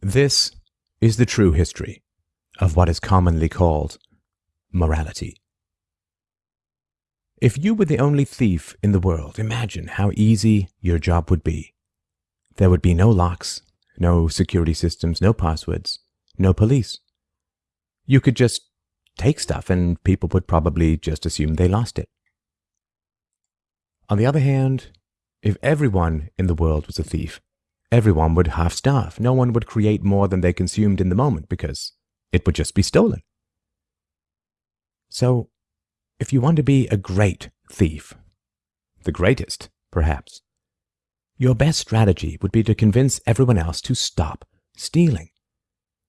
This is the true history of what is commonly called morality. If you were the only thief in the world, imagine how easy your job would be. There would be no locks, no security systems, no passwords, no police. You could just take stuff and people would probably just assume they lost it. On the other hand, if everyone in the world was a thief, everyone would half starve. No one would create more than they consumed in the moment because it would just be stolen. So, if you want to be a great thief, the greatest, perhaps, your best strategy would be to convince everyone else to stop stealing.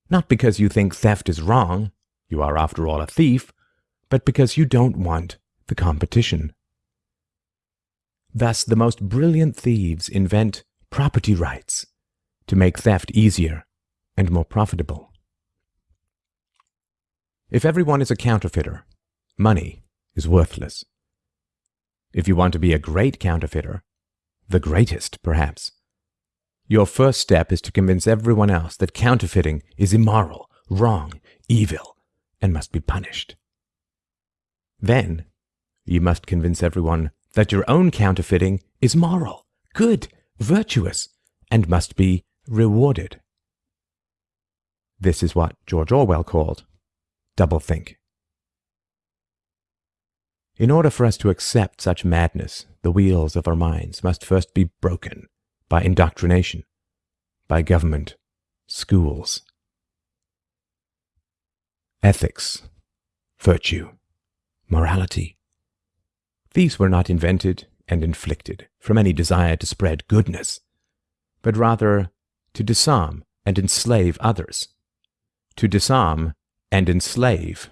Not because you think theft is wrong, you are after all a thief, but because you don't want the competition. Thus, the most brilliant thieves invent property rights to make theft easier and more profitable. If everyone is a counterfeiter, money is worthless. If you want to be a great counterfeiter, the greatest perhaps, your first step is to convince everyone else that counterfeiting is immoral, wrong, evil, and must be punished. Then, you must convince everyone that your own counterfeiting is moral, good, virtuous, and must be rewarded. This is what George Orwell called doublethink. In order for us to accept such madness, the wheels of our minds must first be broken by indoctrination, by government, schools. Ethics, virtue, morality. These were not invented and inflicted from any desire to spread goodness, but rather to disarm and enslave others, to disarm and enslave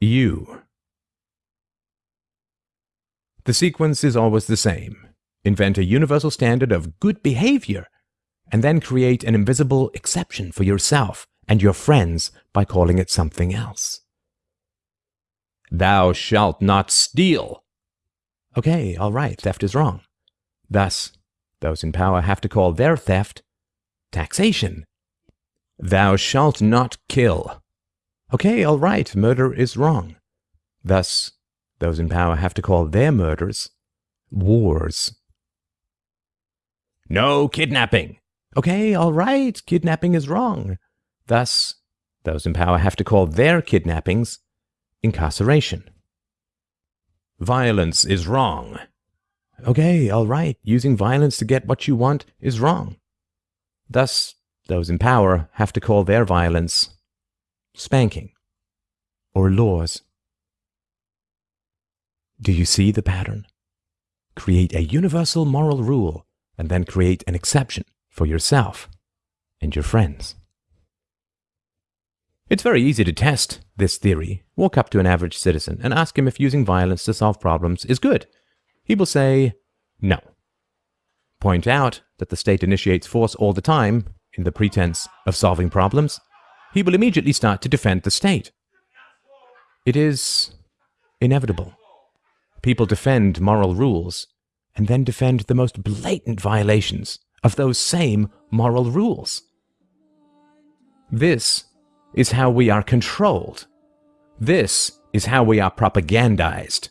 you. The sequence is always the same. Invent a universal standard of good behavior, and then create an invisible exception for yourself and your friends by calling it something else. Thou shalt not steal. Okay, all right, theft is wrong. Thus, those in power have to call their theft taxation. Thou shalt not kill. Okay, all right, murder is wrong. Thus, those in power have to call their murders wars. No kidnapping. Okay, all right, kidnapping is wrong. Thus, those in power have to call their kidnappings incarceration. Violence is wrong. Okay, all right, using violence to get what you want is wrong. Thus, those in power have to call their violence spanking or laws. Do you see the pattern? Create a universal moral rule and then create an exception for yourself and your friends. It's very easy to test this theory. Walk up to an average citizen and ask him if using violence to solve problems is good. He will say, no. Point out that the state initiates force all the time in the pretense of solving problems. He will immediately start to defend the state. It is inevitable. People defend moral rules and then defend the most blatant violations of those same moral rules. This is how we are controlled. This is how we are propagandized.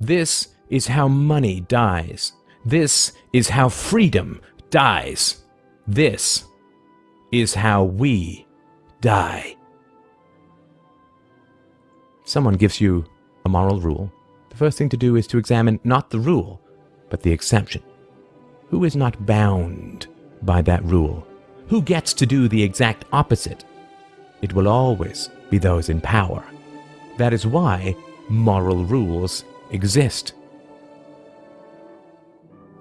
This is how money dies. This is how freedom dies. This is how we die. Someone gives you a moral rule. The first thing to do is to examine not the rule, but the exception. Who is not bound by that rule? Who gets to do the exact opposite? It will always be those in power. That is why moral rules exist.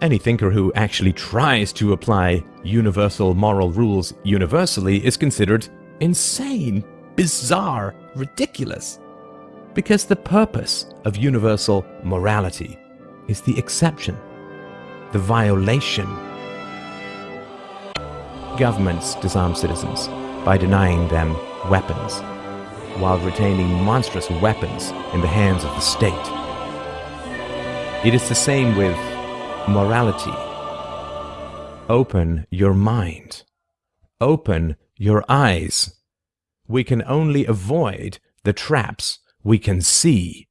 Any thinker who actually tries to apply universal moral rules universally is considered insane, bizarre, ridiculous. Because the purpose of universal morality is the exception, the violation. Governments disarm citizens by denying them weapons, while retaining monstrous weapons in the hands of the state. It is the same with morality. Open your mind. open your eyes. We can only avoid the traps we can see.